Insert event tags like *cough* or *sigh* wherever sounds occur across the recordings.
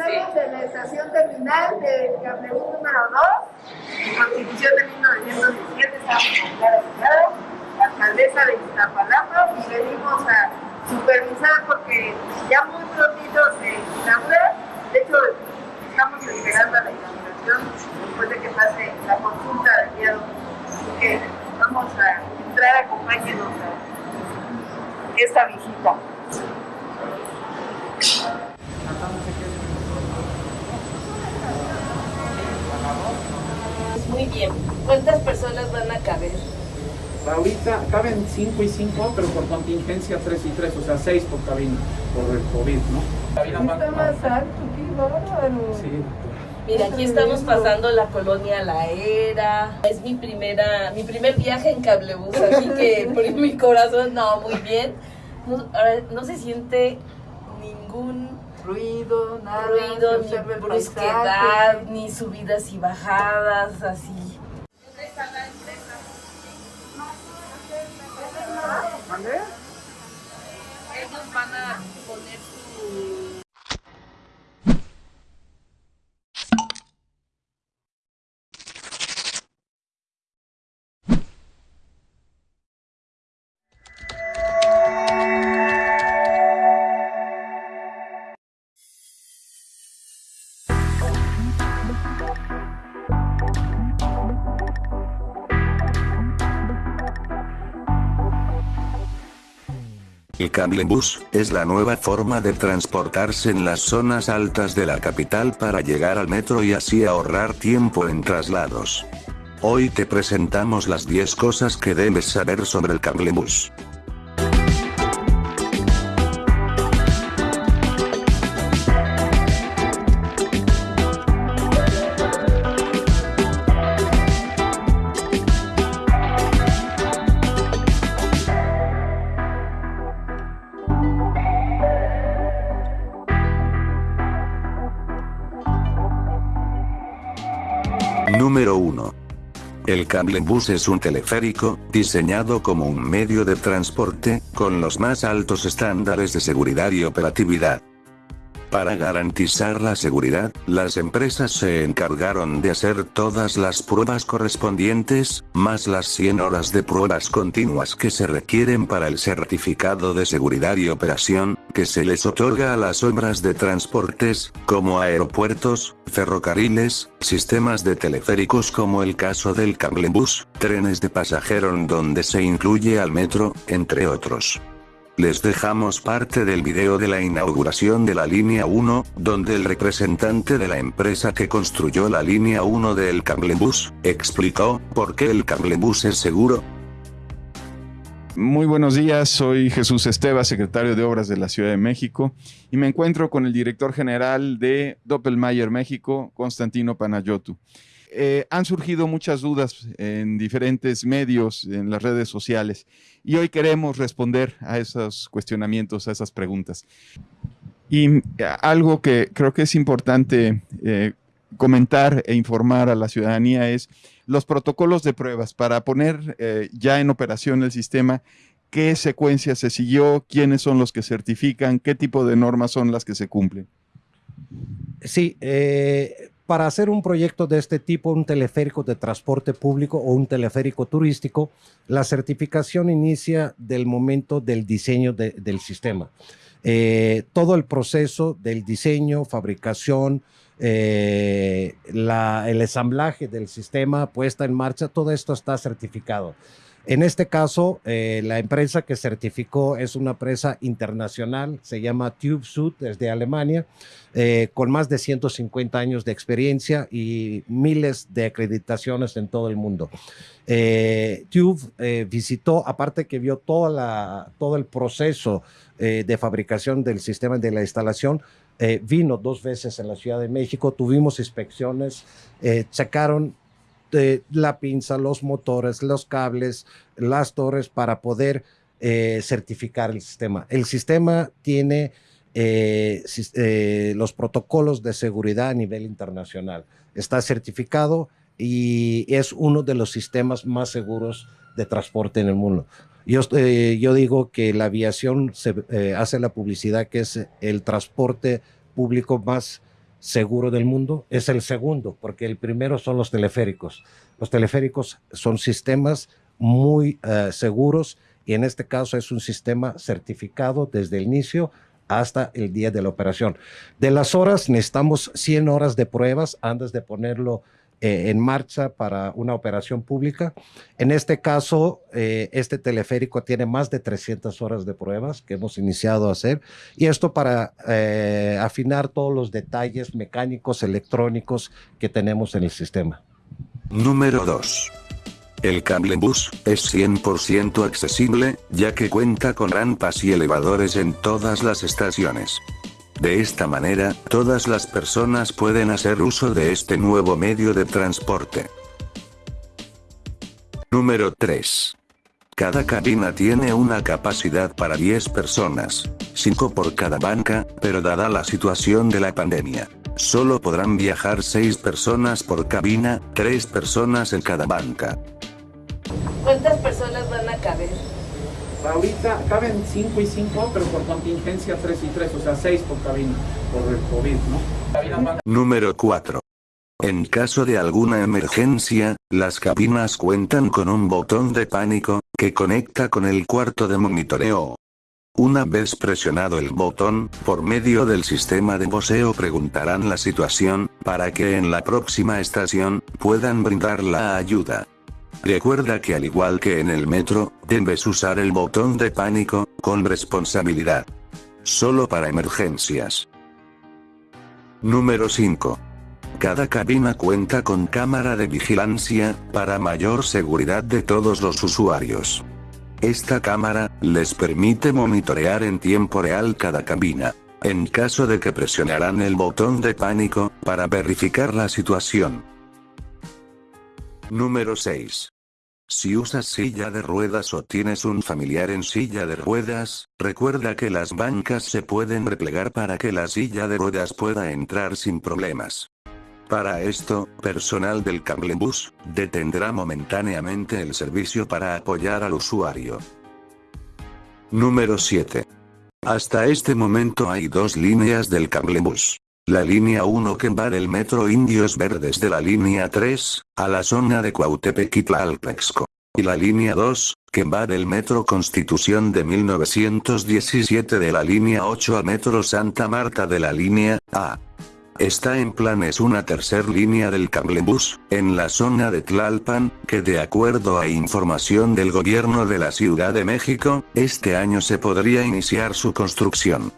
Estamos en la estación terminal de Cablebús número 2, Constitución de 1917, estamos con Clara Ciudad, alcaldesa de Iztapalapa, y venimos a supervisar porque ya muy prontito se inaugura. De hecho, estamos esperando la inauguración después de que pase la consulta del día Así que vamos a entrar, acompáñenos a esta visita. Muy bien. ¿Cuántas personas van a caber? Ahorita caben 5 y 5, pero por contingencia 3 y 3, o sea 6 por cabina, por el COVID, ¿no? Cabina más, Está más alto, qué bárbaro. Sí, Mira, aquí estamos pasando la colonia La Era. Es mi primera, mi primer viaje en cablebús, así que *laughs* por mi corazón, no, muy bien. No, ahora, no se siente ningún ruido, nada, ruido, ni brusquedad, ni subidas y bajadas, así. El cablebús es la nueva forma de transportarse en las zonas altas de la capital para llegar al metro y así ahorrar tiempo en traslados. Hoy te presentamos las 10 cosas que debes saber sobre el cablebús. Número 1. El cablebús es un teleférico, diseñado como un medio de transporte, con los más altos estándares de seguridad y operatividad. Para garantizar la seguridad, las empresas se encargaron de hacer todas las pruebas correspondientes, más las 100 horas de pruebas continuas que se requieren para el certificado de seguridad y operación, que se les otorga a las obras de transportes, como aeropuertos, ferrocarriles, sistemas de teleféricos como el caso del cablebús, trenes de pasajero donde se incluye al metro, entre otros. Les dejamos parte del video de la inauguración de la línea 1, donde el representante de la empresa que construyó la línea 1 del cablebús, explicó por qué el cablebús es seguro. Muy buenos días, soy Jesús Esteva, secretario de Obras de la Ciudad de México, y me encuentro con el director general de Doppelmayr México, Constantino Panayotu. Eh, han surgido muchas dudas en diferentes medios, en las redes sociales, y hoy queremos responder a esos cuestionamientos, a esas preguntas. Y eh, algo que creo que es importante eh, comentar e informar a la ciudadanía es los protocolos de pruebas para poner ya en operación el sistema, qué secuencia se siguió, quiénes son los que certifican, qué tipo de normas son las que se cumplen. Sí, eh, para hacer un proyecto de este tipo, un teleférico de transporte público o un teleférico turístico, la certificación inicia del momento del diseño del sistema. Eh, todo el proceso del diseño, fabricación, eh, el ensamblaje del sistema, puesta en marcha, todo esto está certificado. En este caso, eh, la empresa que certificó es una empresa internacional, se llama TubeSud, desde Alemania, eh, con más de 150 años de experiencia y miles de acreditaciones en todo el mundo. Eh, Tube visitó, aparte que vio toda la, todo el proceso de fabricación del sistema de la instalación, vino dos veces en la Ciudad de México, tuvimos inspecciones, checaron la pinza, los motores, los cables, las torres para poder eh, certificar el sistema. El sistema tiene eh, eh, los protocolos de seguridad a nivel internacional. Está certificado y es uno de los sistemas más seguros de transporte en el mundo. Yo, yo digo que la aviación se hace la publicidad que es el transporte público más seguro del mundo, es el segundo, porque el primero son los teleféricos. Los teleféricos son sistemas muy uh, seguros y en este caso es un sistema certificado desde el inicio hasta el día de la operación. De las horas, necesitamos 100 horas de pruebas antes de ponerlo eh, en marcha para una operación pública. En este caso, eh, este teleférico tiene más de 300 horas de pruebas que hemos iniciado a hacer y esto para eh, afinar todos los detalles mecánicos, electrónicos que tenemos en el sistema. Número 2. El cable bus es 100% accesible, ya que cuenta con rampas y elevadores en todas las estaciones. De esta manera, todas las personas pueden hacer uso de este nuevo medio de transporte. Número 3. Cada cabina tiene una capacidad para 10 personas, 5 por cada banca, pero dada la situación de la pandemia, solo podrán viajar 6 personas por cabina, 3 personas en cada banca. ¿Cuántas personas van? Ahorita caben 5 y 5, pero por contingencia 3 y 3, o sea 6 por cabina, por el COVID, ¿no? Número 4. En caso de alguna emergencia, las cabinas cuentan con un botón de pánico, que conecta con el cuarto de monitoreo. Una vez presionado el botón, por medio del sistema de voceo preguntarán la situación, para que en la próxima estación, puedan brindar la ayuda. Recuerda que al igual que en el metro, debes usar el botón de pánico, con responsabilidad. Solo para emergencias. Número 5. Cada cabina cuenta con cámara de vigilancia, para mayor seguridad de todos los usuarios. Esta cámara, les permite monitorear en tiempo real cada cabina. En caso de que presionarán el botón de pánico, para verificar la situación. Número 6. Si usas silla de ruedas o tienes un familiar en silla de ruedas, recuerda que las bancas se pueden replegar para que la silla de ruedas pueda entrar sin problemas. Para esto, personal del cablebus, detendrá momentáneamente el servicio para apoyar al usuario. Número 7. Hasta este momento hay dos líneas del cablebus. La línea 1 que va del metro Indios Verdes de la línea 3, a la zona de Cuautepec y Tlalpexco. Y la línea 2, que va del metro Constitución de 1917 de la línea 8 a metro Santa Marta de la línea A. Está en planes una tercer línea del cablebus, en la zona de Tlalpan, que de acuerdo a información del gobierno de la Ciudad de México, este año se podría iniciar su construcción.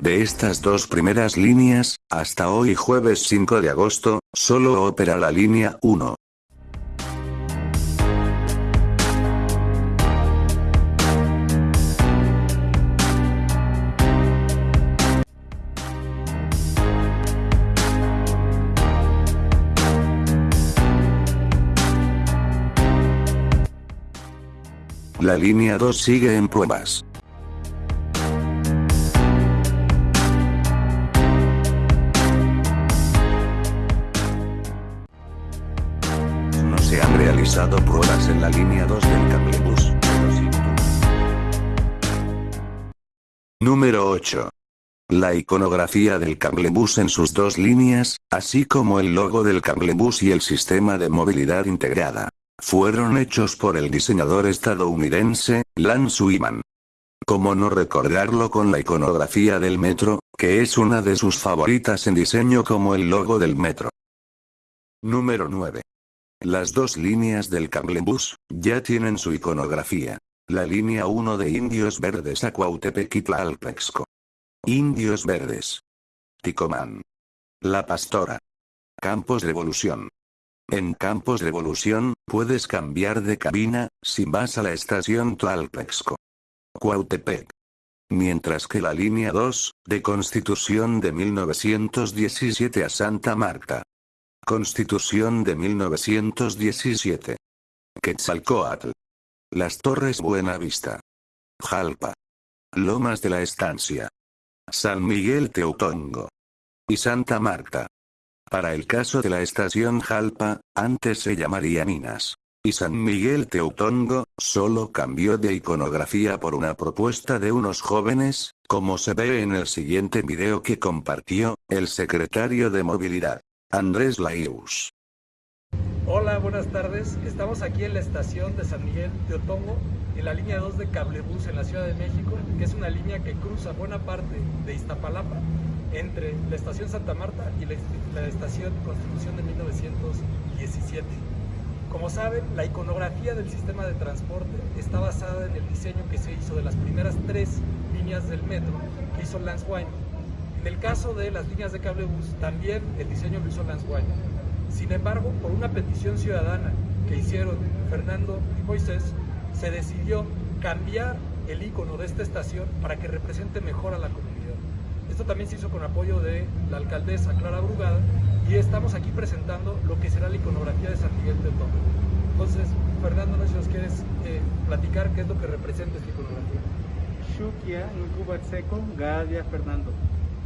De estas dos primeras líneas, hasta hoy jueves 5 de agosto, solo opera la línea 1. La línea 2 sigue en pruebas. Número 8. La iconografía del cablebus en sus dos líneas, así como el logo del cablebus y el sistema de movilidad integrada, fueron hechos por el diseñador estadounidense, Lance Wiman. ¿Cómo no recordarlo con la iconografía del metro, que es una de sus favoritas en diseño como el logo del metro? Número 9. Las dos líneas del cablebus, ya tienen su iconografía. La línea 1 de Indios Verdes a Cuautepec y Tlalpexco. Indios Verdes. Ticomán. La Pastora. Campos de Evolución. En Campos de Evolución, puedes cambiar de cabina, si vas a la estación Tlalpexco. Cuautepec. Mientras que la línea 2, de Constitución de 1917 a Santa Marta. Constitución de 1917. Quetzalcoatl. Las Torres Buenavista. Jalpa. Lomas de la Estancia. San Miguel Teutongo. Y Santa Marta. Para el caso de la estación Jalpa, antes se llamaría Minas. Y San Miguel Teutongo, solo cambió de iconografía por una propuesta de unos jóvenes, como se ve en el siguiente video que compartió, el secretario de Movilidad, Andrés Laius. Hola, buenas tardes. Estamos aquí en la estación de San Miguel de Otongo, en la línea 2 de Cablebús en la Ciudad de México, que es una línea que cruza buena parte de Iztapalapa entre la estación Santa Marta y la, estación Constitución de 1917. Como saben, la iconografía del sistema de transporte está basada en el diseño que se hizo de las primeras tres líneas del metro que hizo Lance Wyman. En el caso de las líneas de cablebús, también el diseño lo hizo Lance Wyman. Sin embargo, por una petición ciudadana que hicieron Fernando y Moisés, se decidió cambiar el icono de esta estación para que represente mejor a la comunidad. Esto también se hizo con apoyo de la alcaldesa Clara Brugada y estamos aquí presentando lo que será la iconografía de San Miguel Tomo. Entonces, Fernando, no sé si nos quieres eh, platicar qué es lo que representa esta iconografía. Shukia Seco, Gadia Fernando.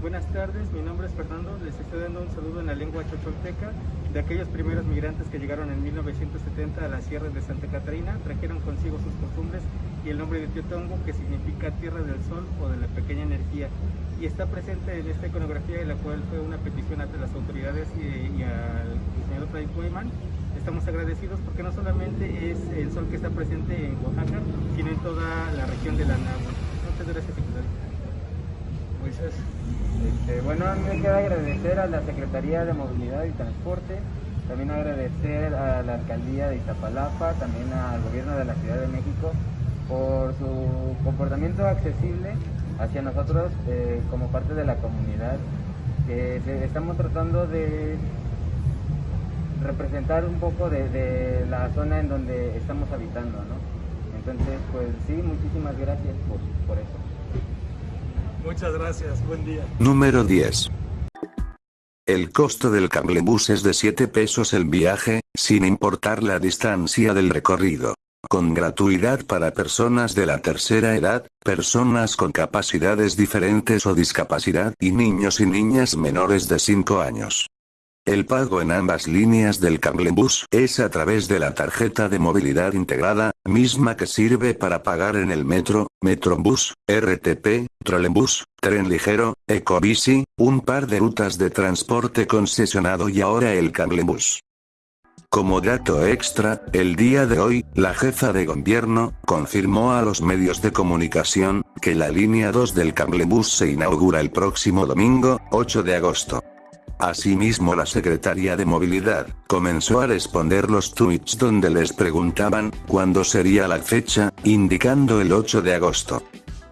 Buenas tardes, mi nombre es Fernando, les estoy dando un saludo en la lengua chocholteca de aquellos primeros migrantes que llegaron en 1970 a la sierra de Santa Catarina, trajeron consigo sus costumbres y el nombre de Teotongo que significa tierra del sol o de la pequeña energía y está presente en esta iconografía, en la cual fue una petición ante las autoridades y, al diseñador Freddy Koeman. Estamos agradecidos porque no solamente es el sol que está presente en Oaxaca, sino en toda la región de la Nahua. Muchas gracias. Moisés. Este, bueno, a mí me queda agradecer a la Secretaría de Movilidad y Transporte, también agradecer a la Alcaldía de Iztapalapa, también al Gobierno de la Ciudad de México por su comportamiento accesible hacia nosotros eh, como parte de la comunidad, que estamos tratando de representar un poco de, la zona en donde estamos habitando, ¿no? Entonces, pues sí, muchísimas gracias por, por eso. Muchas gracias, buen día. Número 10. El costo del cablebús es de 7 pesos el viaje, sin importar la distancia del recorrido con gratuidad para personas de la tercera edad, personas con capacidades diferentes o discapacidad y niños y niñas menores de 5 años. El pago en ambas líneas del cablebús es a través de la tarjeta de movilidad integrada, misma que sirve para pagar en el metro, metrobús, RTP, trolebús, tren ligero, ecobici, un par de rutas de transporte concesionado y ahora el cablebús. Como dato extra, el día de hoy, la jefa de gobierno, confirmó a los medios de comunicación, que la línea 2 del cablebús se inaugura el próximo domingo, 8 de agosto. Asimismo la secretaria de movilidad, comenzó a responder los tweets donde les preguntaban, cuándo sería la fecha, indicando el 8 de agosto.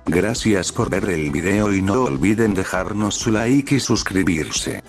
Gracias por ver el video y no olviden dejarnos su like y suscribirse.